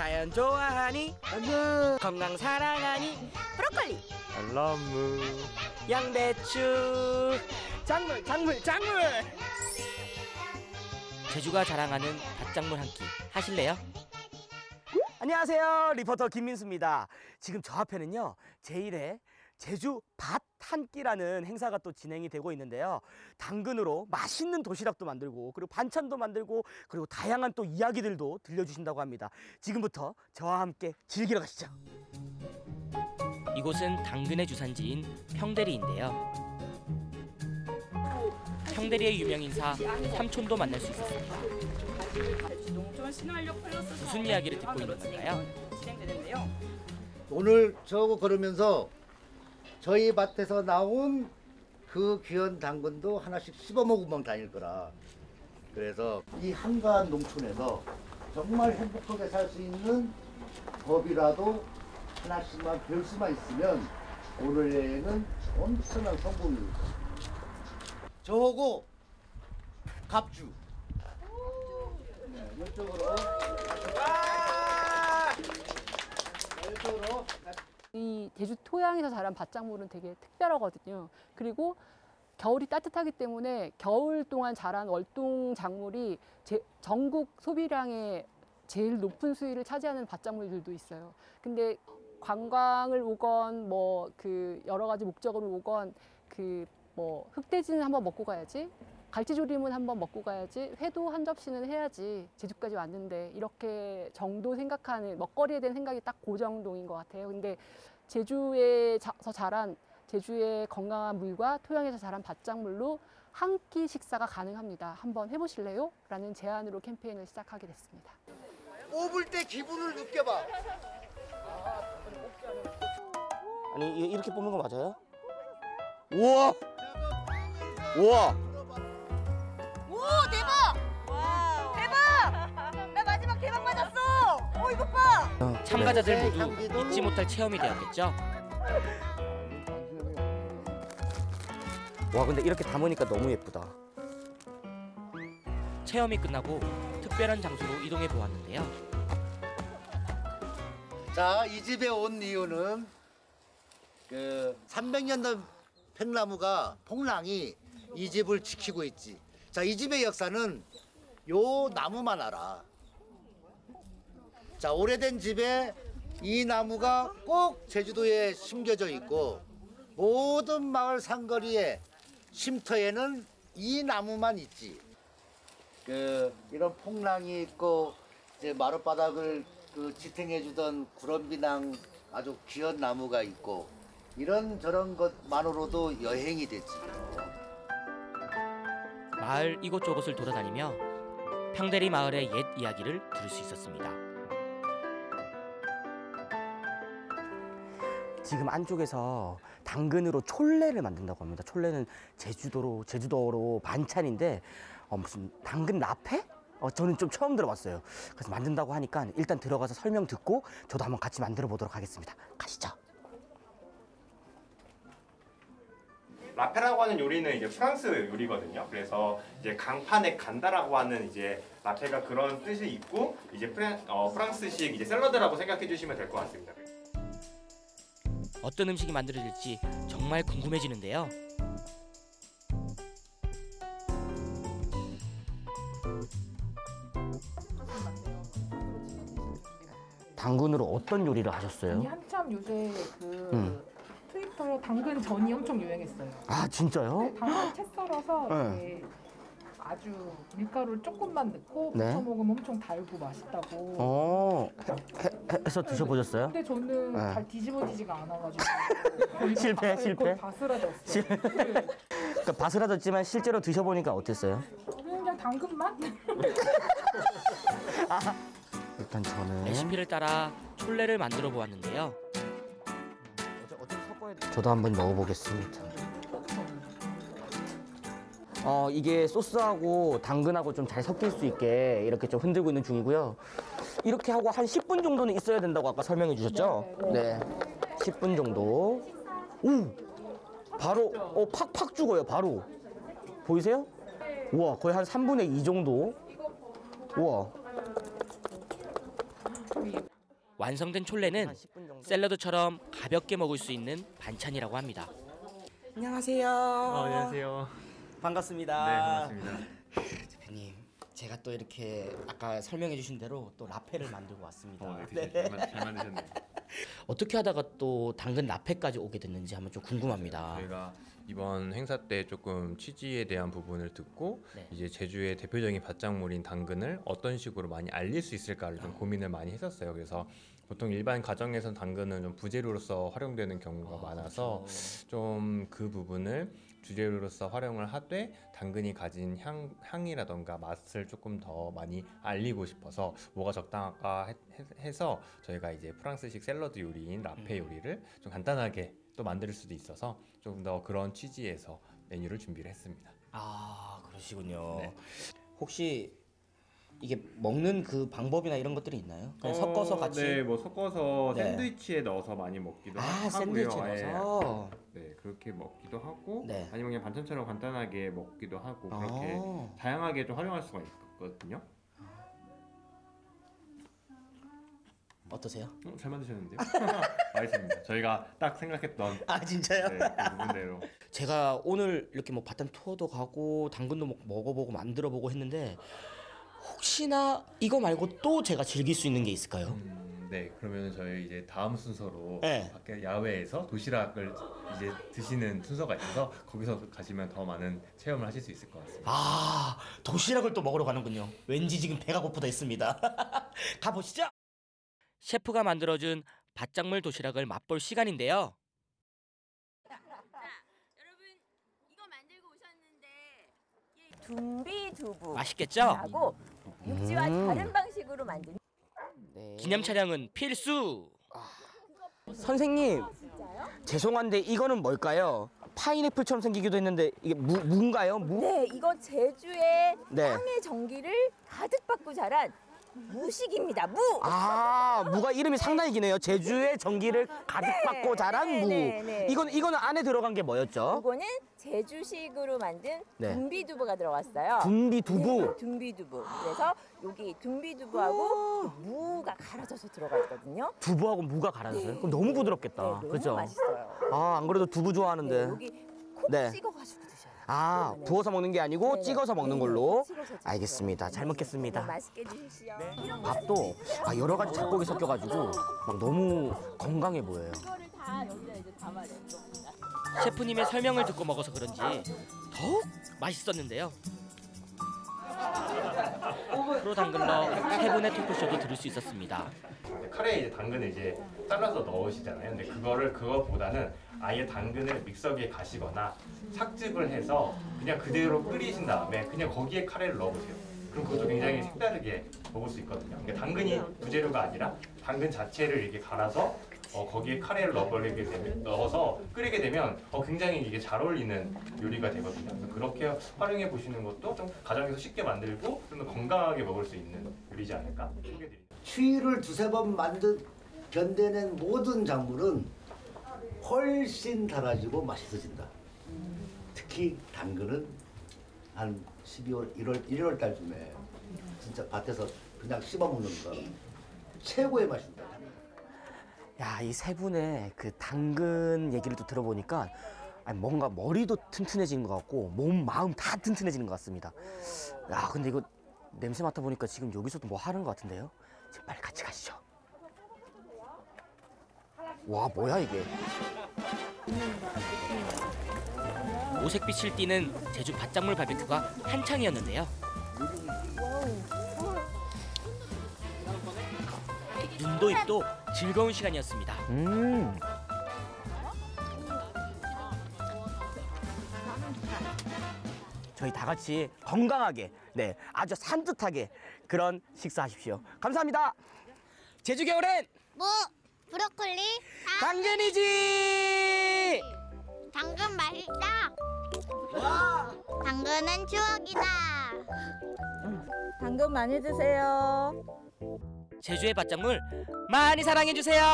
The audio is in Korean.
자연 좋아하니? 건강 사랑하니? 브로콜리. 알라무 양배추. 작물 작물 작물. 제주가 자랑하는 밭작물 한 끼 하실래요? 안녕하세요. 리포터 김민수입니다. 지금 저 앞에는요 제1회 제주 밭 한 끼라는 행사가 또 진행이 되고 있는데요 당근으로 맛있는 도시락도 만들고 그리고 반찬도 만들고 그리고 다양한 또 이야기들도 들려주신다고 합니다 지금부터 저와 함께 즐기러 가시죠 이곳은 당근의 주산지인 평대리인데요. 평대리의 유명 인사 삼촌도 만날 수 있었습니다. 무슨 이야기를 듣고 있는 건가요? 오늘 저거 걸으면서 저희 밭에서 나온 그 귀한 당근도 하나씩 씹어 먹으면 다닐 거라. 그래서 이 한가한 농촌에서 정말 행복하게 살 수 있는 법이라도 하나씩만 배울 수만 있으면 오늘 여행은 엄청난 성공입니다. 저거 갑주. 네, 이쪽으로. 이쪽으로. 이 제주 토양에서 자란 밭작물은 되게 특별하거든요. 그리고 겨울이 따뜻하기 때문에 겨울 동안 자란 월동 작물이 제- 전국 소비량의 제일 높은 수위를 차지하는 밭작물들도 있어요. 근데 관광을 오건 뭐 그 여러 가지 목적으로 오건 그 뭐 흑돼지는 한번 먹고 가야지 갈치조림은 한번 먹고 가야지 회도 한 접시는 해야지 제주까지 왔는데 이렇게 정도 생각하는 먹거리에 대한 생각이 딱그 정도인 것 같아요. 근데 제주에서 자란 제주의 건강한 물과 토양에서 자란 밭작물로 한 끼 식사가 가능합니다. 한번 해보실래요? 라는 제안으로 캠페인을 시작하게 됐습니다. 뽑을 때 기분을 느껴봐. 아니 이- 이렇게 뽑는 거 맞아요? 우와 우와 오! 대박! 이것 봐! 참가자들 모두 향기도 잊지 못할 체험이 되었겠죠? 와 근데 이렇게 담으니까 너무 예쁘다 체험이 끝나고 특별한 장소로 이동해 보았는데요. 자, 이 집에 온 이유는 그 300년 된 팽나무가 폭랑이 이 집을 지키고 있지. 자, 이 집의 역사는 요 나무만 알아. 자, 오래된 집에 이 나무가 꼭 제주도에 심겨져 있고 모든 마을 상거리에 쉼터에는 이 나무만 있지. 그 이런 폭랑이 있고 이제 마룻바닥을 그 지탱해 주던 구럼비낭 아주 귀한 나무가 있고 이런 저런 것만으로도 여행이 되지. 마을 이곳저곳을 돌아다니며 평대리 마을의 옛 이야기를 들을 수 있었습니다. 지금 안쪽에서 당근으로 촐레를 만든다고 합니다. 촐레는 제주도로 제주도로 반찬인데 어, 무슨 당근 라페? 어, 저는 좀 처음 들어봤어요. 그래서 만든다고 하니까 일단 들어가서 설명 듣고 저도 한번 같이 만들어 보도록 하겠습니다. 가시죠. 라페라고 하는 요리는 이제 프랑스 요리거든요. 그래서 이제 강판에 간다라고 하는 이제 라페가 그런 뜻이 있고 이제 프랑, 어, 프랑스식 이제 샐러드라고 생각해 주시면 될 것 같습니다. 어떤 음식이 만들어질지 정말 궁금해지는데요. 당근으로 어떤 요리를 아니 하셨어요? 한참 요새 그 음. 트위터에 당근 전이 엄청 유행했어요. 아 진짜요? 네, 당근 채 썰어서 네. 아주 밀가루를 조금만 넣고 네. 부쳐 먹으면 엄청 달고 맛있다고. 어 해, 해, 해서 드셔보셨어요? 근데 저는 네. 잘 뒤집어지지가 않아가지고 거의 실패, 바- 실패? 거의 바스라졌어요. 실- 네. 그러니까 바스라졌지만 실제로 드셔보니까 어땠어요? 그냥 당근 맛? 일단 저는 레시피를 따라 촐레를 만들어 보았는데요. 저도 한번 먹어보겠습니다. 어 이게 소스하고 당근하고 좀 잘 섞일 수 있게 이렇게 좀 흔들고 있는 중이고요. 이렇게 하고 한 10분 정도는 있어야 된다고 아까 설명해 주셨죠? 네. 10분 정도. 오! 바로 어 팍팍 죽어요. 바로. 보이세요? 우와, 거의 한 3분의 2 정도. 우와. 완성된 촐레는 한 10분 정도. 샐러드처럼 가볍게 먹을 수 있는 반찬이라고 합니다. 안녕하세요. 어, 안녕하세요. 반갑습니다. 네, 반갑습니다. 대표님, 제가 또 이렇게 아까 설명해 주신 대로 또 라페를 만들고 왔습니다. 어, 네, 되게 잘, 만, 잘 만드셨네요. 어떻게 하다가 또 당근 라페까지 오게 됐는지 한번 좀 궁금합니다. 저희가 이번 행사 때 조금 취지에 대한 부분을 듣고 네. 이제 제주의 대표적인 밭작물인 당근을 어떤 식으로 많이 알릴 수 있을까를 좀 고민을 많이 했었어요. 그래서 보통 일반 가정에선 당근은 좀 부재료로서 활용되는 경우가 많아서 좀 그 부분을 주재료로서 활용을 하되 당근이 가진 향, 향이라던가 맛을 조금 더 많이 알리고 싶어서 뭐가 적당할까 해- 해서 저희가 이제 프랑스식 샐러드 요리인 라페 요리를 좀 간단하게 또 만들 수도 있어서 조금 더 그런 취지에서 메뉴를 준비를 했습니다. 아 그러시군요. 네. 혹시 이게 먹는 그 방법이나 이런 것들이 있나요? 그냥 섞어서 같이. 네, 뭐 섞어서 네. 샌드위치에 넣어서 많이 먹기도 아 하고요. 샌드위치 예. 넣어서. 네, 그렇게 먹기도 하고 네. 아니면 그냥 반찬처럼 간단하게 먹기도 하고 그렇게 아. 다양하게 좀 활용할 수가 있거든요. 어떠세요? 어, 잘 만드셨는데요? 알겠습니다. 저희가 딱 생각했던 아 진짜요? 네, 그 부분대로 제가 오늘 이렇게 뭐 바탄 투어도 가고 당근도 먹- 먹어보고 만들어보고 했는데 혹시나 이거 말고 또 제가 즐길 수 있는 게 있을까요? 음, 네, 그러면 저희 이제 다음 순서로 네. 밖에 야외에서 도시락을 이제 드시는 순서가 있어서 거기서 가시면 더 많은 체험을 하실 수 있을 것 같습니다. 아 도시락을 또 먹으러 가는군요. 왠지 지금 배가 고프다 있습니다. 가보시죠. 셰프가 만들어준 밭작물 도시락을 맛볼 시간인데요. 둠비 두부 맛있겠죠? 하고 육지와 음. 다른 방식으로 만든 네. 기념 촬영은 필수. 선생님 죄송한데 이거는 뭘까요? 파인애플처럼 생기기도 했는데 이게 무, 무인가요? 무? 네 이거 제주의 네. 땅의 전기를 가득 받고 자란 무식입니다 무 아 무가 이름이 상당히 기네요. 제주의 전기를 가득 받고 자란 네, 무. 네, 네. 이건 이거는 안에 들어간 게 뭐였죠? 이거는 제주식으로 만든 네. 둠비두부가 들어갔어요 군비 두부. 네, 둠비두부 그래서 여기 둠비두부하고 무가 갈아져서 들어가 있거든요 두부하고 무가 갈아졌어요. 그럼 너무 네, 부드럽겠다. 너무 그렇죠? 맛있어요 아 안 그래도 두부 네, 좋아하는데. 여기 콕 네. 찍어가지고 드셔요 아 네네. 부어서 먹는 게 아니고 네네. 찍어서 먹는. 걸로. 찍어서. 알겠습니다. 잘 네, 먹겠습니다. 맛있게 드십시오. 밥도 아, 여러 가지 잡곡이 섞여가지고 막 너무 건강해 보여요. 이거를 다 여기다 이제 담아야 됩니다. 셰프님의 설명을 듣고 먹어서 그런지 더욱 맛있었는데요. 프로 당근러 세 분의 토크쇼도 들을 수 있었습니다. 카레에 이제 당근을 이제 잘라서 넣으시잖아요. 근데 그거를 그거보다는 아예 당근을 믹서기에 가시거나 삭즙을 해서 그냥 그대로 끓이신 다음에 그냥 거기에 카레를 넣어보세요. 그럼 그것도 굉장히 색다르게 먹을 수 있거든요. 그러니까 당근이 부재료가 아니라 당근 자체를 이렇게 갈아서 어, 거기에 카레를 넣어버리게 되면 넣어서 끓이게 되면 어, 굉장히 이게 잘 어울리는 요리가 되거든요. 그렇게 활용해 보시는 것도 좀 가정에서 쉽게 만들고 좀 더 건강하게 먹을 수 있는 요리지 않을까 소개드립니다. 추위를 두세 번 만든 견뎌낸 모든 작물은 훨씬 달아지고 맛있어진다. 특히 당근은 한 12월, 1월, 1월 달쯤에 진짜 밭에서 그냥 씹어 먹는 거 최고의 맛입니다. 야, 이 세 분의 그 당근 얘기를 또 들어보니까 뭔가 머리도 튼튼해지는 것 같고 몸, 마음 다 튼튼해지는 것 같습니다. 야, 근데 이거 냄새 맡아 보니까 지금 여기서도 뭐 하는 것 같은데요? 지금 빨리 같이 가시죠. 와, 뭐야 이게? 오색빛을 띠는 제주 밭작물 바베큐가 한창이었는데요. 눈도 입도 즐거운 시간이었습니다. 음. 저희 다 같이 건강하게, 네, 아주 산뜻하게 그런 식사하십시오. 감사합니다. 제주 겨울엔 뭐 브로콜리 당근이지. 당근 맛있다 당근은 추억이다 당근 많이 드세요. 제주의 밭작물 많이 사랑해 주세요.